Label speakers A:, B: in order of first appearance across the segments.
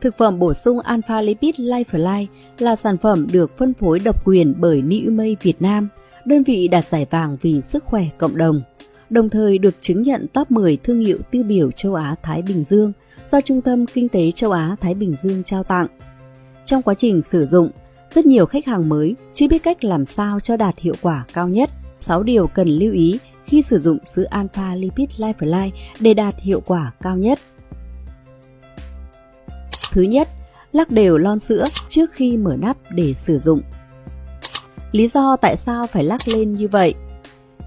A: Thực phẩm bổ sung Alpha Lipid Lifeline là sản phẩm được phân phối độc quyền bởi Niumay Việt Nam, đơn vị đạt giải vàng vì sức khỏe cộng đồng, đồng thời được chứng nhận top 10 thương hiệu tiêu biểu châu Á-Thái Bình Dương do Trung tâm Kinh tế châu Á-Thái Bình Dương trao tặng. Trong quá trình sử dụng, rất nhiều khách hàng mới chưa biết cách làm sao cho đạt hiệu quả cao nhất. 6 điều cần lưu ý khi sử dụng sữa Alpha Lipid Lifeline để đạt hiệu quả cao nhất. Thứ nhất, lắc đều lon sữa trước khi mở nắp để sử dụng. Lý do tại sao phải lắc lên như vậy?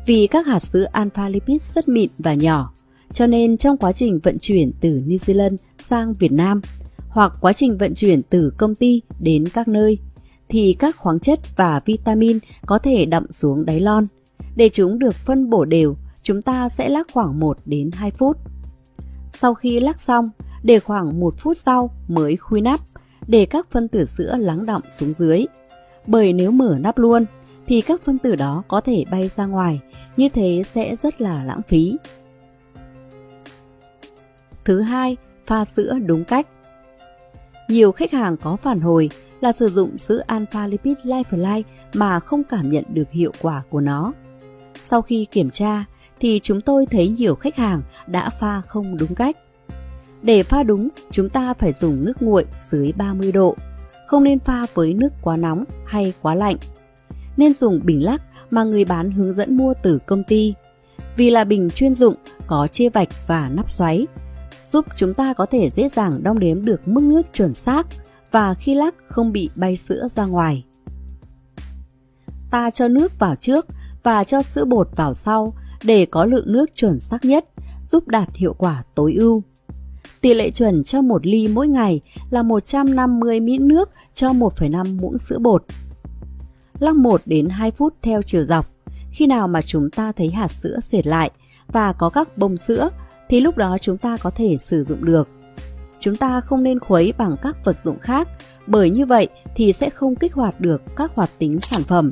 A: Vì các hạt sữa alpha lipid rất mịn và nhỏ, cho nên trong quá trình vận chuyển từ New Zealand sang Việt Nam hoặc quá trình vận chuyển từ công ty đến các nơi thì các khoáng chất và vitamin có thể đậm xuống đáy lon. Để chúng được phân bổ đều, chúng ta sẽ lắc khoảng 1 đến 2 phút. Sau khi lắc xong, để khoảng 1 phút sau mới khui nắp để các phân tử sữa lắng đọng xuống dưới. Bởi nếu mở nắp luôn thì các phân tử đó có thể bay ra ngoài, như thế sẽ rất là lãng phí. Thứ hai, pha sữa đúng cách. Nhiều khách hàng có phản hồi là sử dụng sữa Alpha Lipid Lifeline mà không cảm nhận được hiệu quả của nó. Sau khi kiểm tra thì chúng tôi thấy nhiều khách hàng đã pha không đúng cách. Để pha đúng, chúng ta phải dùng nước nguội dưới 30 độ, không nên pha với nước quá nóng hay quá lạnh. Nên dùng bình lắc mà người bán hướng dẫn mua từ công ty. Vì là bình chuyên dụng, có chia vạch và nắp xoáy, giúp chúng ta có thể dễ dàng đong đếm được mức nước chuẩn xác và khi lắc không bị bay sữa ra ngoài. Ta cho nước vào trước và cho sữa bột vào sau để có lượng nước chuẩn xác nhất, giúp đạt hiệu quả tối ưu. Tỷ lệ chuẩn cho một ly mỗi ngày là 150 ml nước cho 1,5 muỗng sữa bột. Lắc 1 đến 2 phút theo chiều dọc. Khi nào mà chúng ta thấy hạt sữa sệt lại và có các bông sữa thì lúc đó chúng ta có thể sử dụng được. Chúng ta không nên khuấy bằng các vật dụng khác bởi như vậy thì sẽ không kích hoạt được các hoạt tính sản phẩm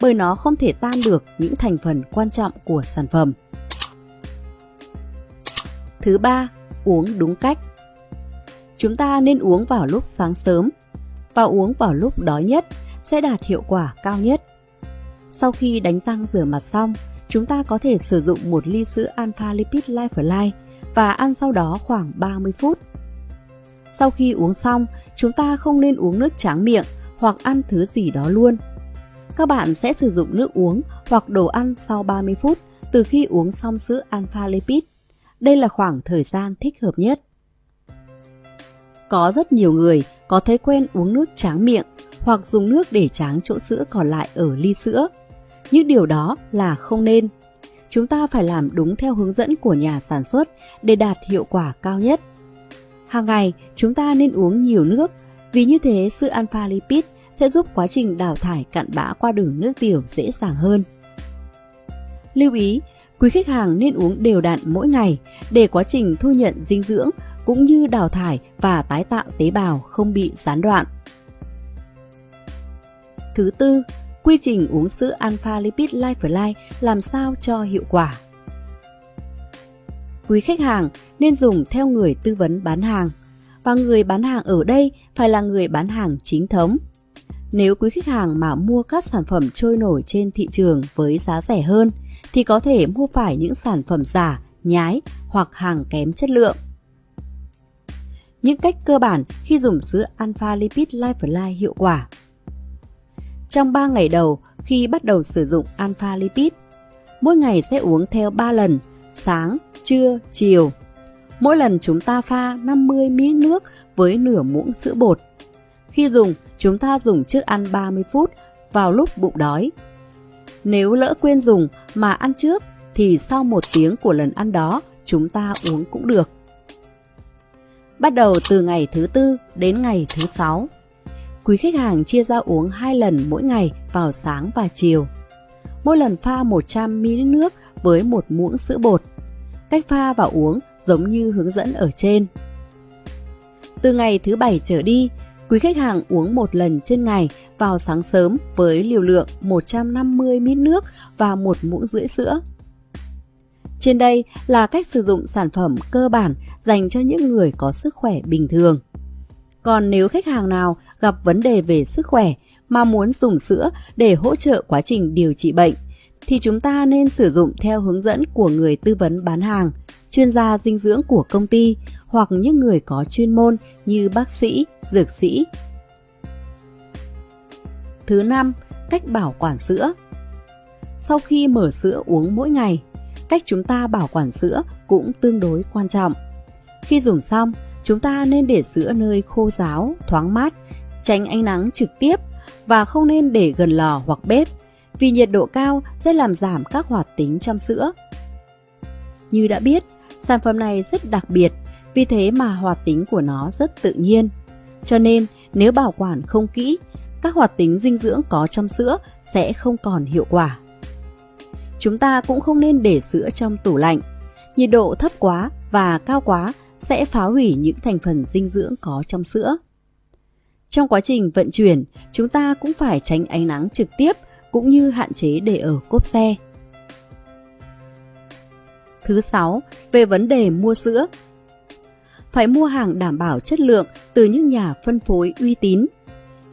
A: bởi nó không thể tan được những thành phần quan trọng của sản phẩm. Thứ ba, uống đúng cách. Chúng ta nên uống vào lúc sáng sớm và uống vào lúc đói nhất sẽ đạt hiệu quả cao nhất. Sau khi đánh răng rửa mặt xong, chúng ta có thể sử dụng một ly sữa Alpha Lipid Lifeline và ăn sau đó khoảng 30 phút. Sau khi uống xong, chúng ta không nên uống nước tráng miệng hoặc ăn thứ gì đó luôn. Các bạn sẽ sử dụng nước uống hoặc đồ ăn sau 30 phút từ khi uống xong sữa Alpha Lipid. Đây là khoảng thời gian thích hợp nhất. Có rất nhiều người có thói quen uống nước tráng miệng hoặc dùng nước để tráng chỗ sữa còn lại ở ly sữa. Nhưng điều đó là không nên. Chúng ta phải làm đúng theo hướng dẫn của nhà sản xuất để đạt hiệu quả cao nhất. Hàng ngày, chúng ta nên uống nhiều nước, vì như thế sữa alpha lipid sẽ giúp quá trình đào thải cặn bã qua đường nước tiểu dễ dàng hơn. Lưu ý, quý khách hàng nên uống đều đặn mỗi ngày để quá trình thu nhận dinh dưỡng cũng như đào thải và tái tạo tế bào không bị gián đoạn. Thứ tư, quy trình uống sữa Alpha Lipid Life làm sao cho hiệu quả. Quý khách hàng nên dùng theo người tư vấn bán hàng và người bán hàng ở đây phải là người bán hàng chính thống. Nếu quý khách hàng mà mua các sản phẩm trôi nổi trên thị trường với giá rẻ hơn thì có thể mua phải những sản phẩm giả, nhái hoặc hàng kém chất lượng. Những cách cơ bản khi dùng sữa Alpha Lipid Lifeline hiệu quả trong 3 ngày đầu khi bắt đầu sử dụng Alpha Lipid. Mỗi ngày sẽ uống theo 3 lần, sáng, trưa, chiều. Mỗi lần chúng ta pha 50 ml nước với nửa muỗng sữa bột. Khi dùng, chúng ta dùng trước ăn 30 phút vào lúc bụng đói. Nếu lỡ quên dùng mà ăn trước thì sau một tiếng của lần ăn đó chúng ta uống cũng được. Bắt đầu từ ngày thứ tư đến ngày thứ sáu quý khách hàng chia ra uống hai lần mỗi ngày vào sáng và chiều. Mỗi lần pha 100ml nước với một muỗng sữa bột. Cách pha và uống giống như hướng dẫn ở trên. Từ ngày thứ bảy trở đi, quý khách hàng uống một lần trên ngày vào sáng sớm với liều lượng 150ml nước và một muỗng rưỡi sữa. Trên đây là cách sử dụng sản phẩm cơ bản dành cho những người có sức khỏe bình thường. Còn nếu khách hàng nào gặp vấn đề về sức khỏe mà muốn dùng sữa để hỗ trợ quá trình điều trị bệnh, thì chúng ta nên sử dụng theo hướng dẫn của người tư vấn bán hàng, chuyên gia dinh dưỡng của công ty hoặc những người có chuyên môn như bác sĩ, dược sĩ. Thứ năm, cách bảo quản sữa. Sau khi mở sữa uống mỗi ngày, cách chúng ta bảo quản sữa cũng tương đối quan trọng. Khi dùng xong, chúng ta nên để sữa nơi khô ráo, thoáng mát, tránh ánh nắng trực tiếp và không nên để gần lò hoặc bếp vì nhiệt độ cao sẽ làm giảm các hoạt tính trong sữa. Như đã biết, sản phẩm này rất đặc biệt, vì thế mà hoạt tính của nó rất tự nhiên. Cho nên, nếu bảo quản không kỹ, các hoạt tính dinh dưỡng có trong sữa sẽ không còn hiệu quả. Chúng ta cũng không nên để sữa trong tủ lạnh. Nhiệt độ thấp quá và cao quá sẽ phá hủy những thành phần dinh dưỡng có trong sữa. Trong quá trình vận chuyển, chúng ta cũng phải tránh ánh nắng trực tiếp cũng như hạn chế để ở cốp xe. Thứ 6. Về vấn đề mua sữa Phải mua hàng đảm bảo chất lượng từ những nhà phân phối uy tín.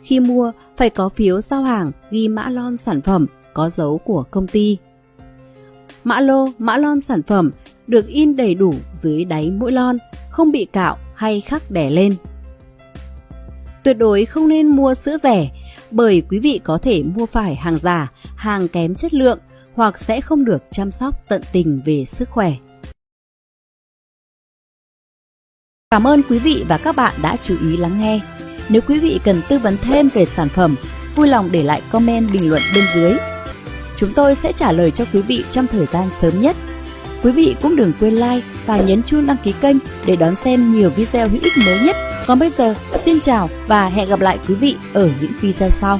A: Khi mua, phải có phiếu giao hàng ghi mã lon sản phẩm có dấu của công ty. Mã lô, mã lon sản phẩm được in đầy đủ dưới đáy mỗi lon, không bị cạo hay khắc đẻ lên. Tuyệt đối không nên mua sữa rẻ bởi quý vị có thể mua phải hàng giả, hàng kém chất lượng hoặc sẽ không được chăm sóc tận tình về sức khỏe. Cảm ơn quý vị và các bạn đã chú ý lắng nghe. Nếu quý vị cần tư vấn thêm về sản phẩm, vui lòng để lại comment bình luận bên dưới. Chúng tôi sẽ trả lời cho quý vị trong thời gian sớm nhất. Quý vị cũng đừng quên like và nhấn chuông đăng ký kênh để đón xem nhiều video hữu ích mới nhất còn bây giờ, xin chào và hẹn gặp lại quý vị ở những video sau.